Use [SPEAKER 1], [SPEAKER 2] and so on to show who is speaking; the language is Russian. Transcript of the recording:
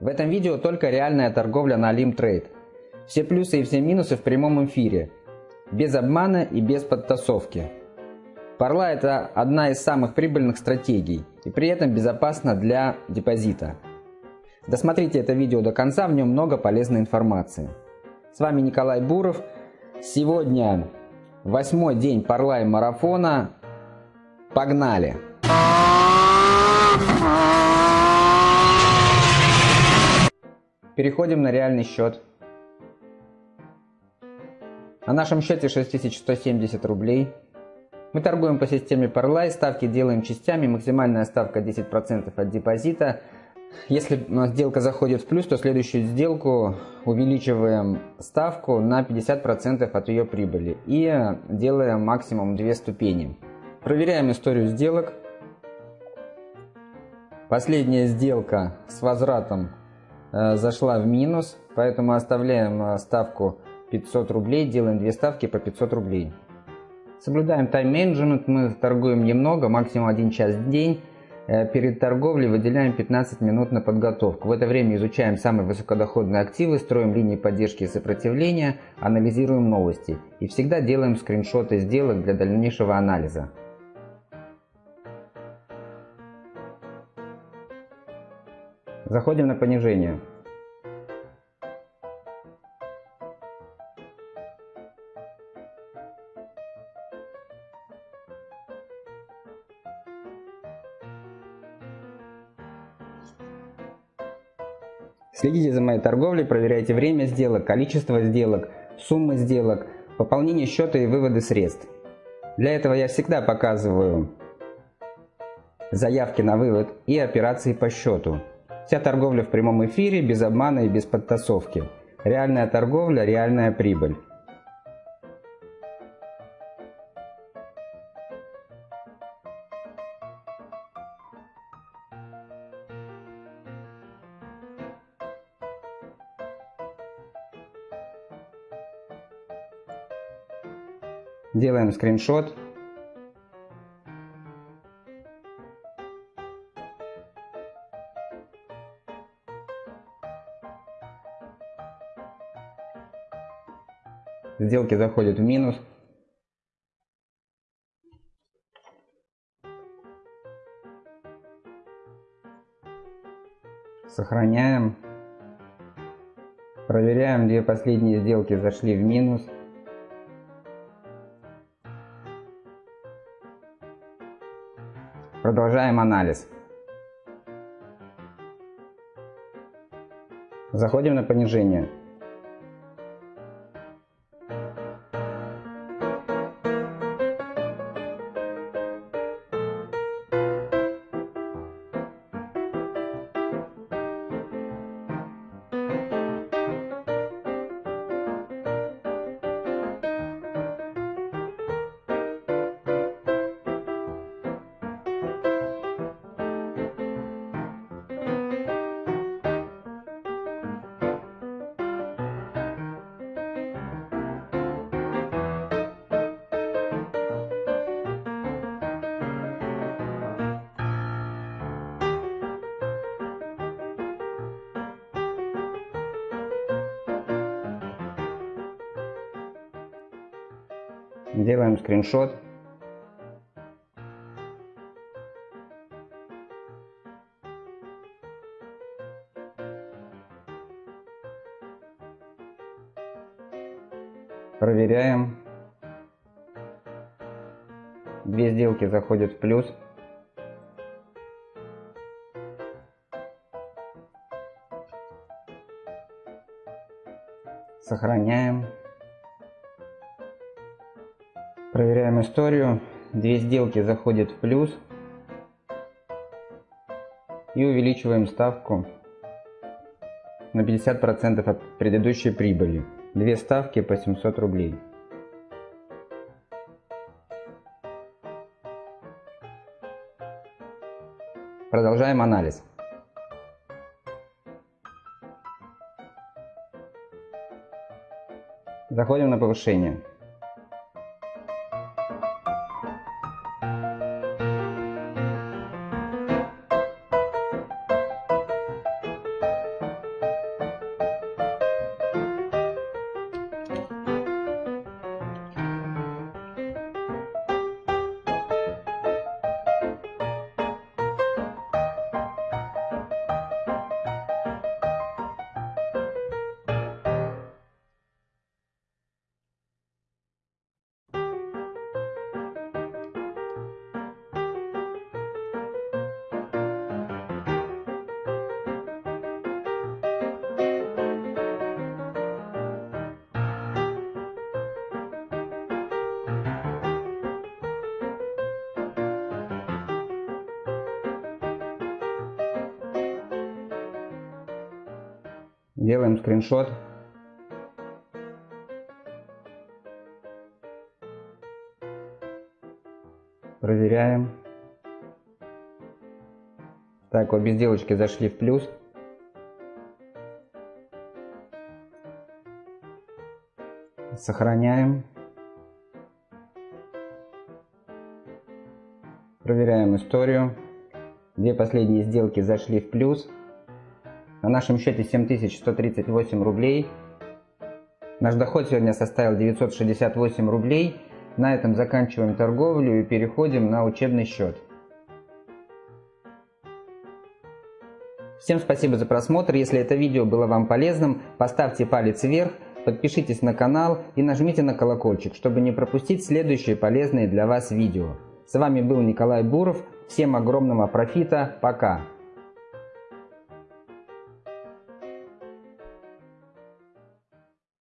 [SPEAKER 1] В этом видео только реальная торговля на Limtrade. Все плюсы и все минусы в прямом эфире. Без обмана и без подтасовки. Парла это одна из самых прибыльных стратегий и при этом безопасна для депозита. Досмотрите это видео до конца, в нем много полезной информации. С вами Николай Буров. Сегодня восьмой день Парла марафона. Погнали! Переходим на реальный счет. На нашем счете 6170 рублей. Мы торгуем по системе Parlay, ставки делаем частями, максимальная ставка 10% от депозита. Если сделка заходит в плюс, то следующую сделку увеличиваем ставку на 50% от ее прибыли и делаем максимум 2 ступени. Проверяем историю сделок. Последняя сделка с возвратом зашла в минус, поэтому оставляем э, ставку 500 рублей, делаем две ставки по 500 рублей. Соблюдаем тайм-менеджмент, мы торгуем немного, максимум 1 час в день. Э, перед торговлей выделяем 15 минут на подготовку. В это время изучаем самые высокодоходные активы, строим линии поддержки и сопротивления, анализируем новости. И всегда делаем скриншоты сделок для дальнейшего анализа. Заходим на понижение. Следите за моей торговлей, проверяйте время сделок, количество сделок, суммы сделок, пополнение счета и выводы средств. Для этого я всегда показываю заявки на вывод и операции по счету. Вся торговля в прямом эфире, без обмана и без подтасовки. Реальная торговля, реальная прибыль. Делаем скриншот Сделки заходят в минус. Сохраняем. Проверяем, где последние сделки зашли в минус. Продолжаем анализ. Заходим на понижение. Делаем скриншот. Проверяем. Две сделки заходят в плюс. Сохраняем. Проверяем историю. Две сделки заходят в плюс. И увеличиваем ставку на 50% от предыдущей прибыли. Две ставки по 700 рублей. Продолжаем анализ. Заходим на повышение. Делаем скриншот. Проверяем. Так, обе сделочки зашли в плюс. Сохраняем. Проверяем историю. Две последние сделки зашли в плюс. На нашем счете 7138 рублей. Наш доход сегодня составил 968 рублей. На этом заканчиваем торговлю и переходим на учебный счет. Всем спасибо за просмотр. Если это видео было вам полезным, поставьте палец вверх, подпишитесь на канал и нажмите на колокольчик, чтобы не пропустить следующие полезные для вас видео. С вами был Николай Буров. Всем огромного профита. Пока.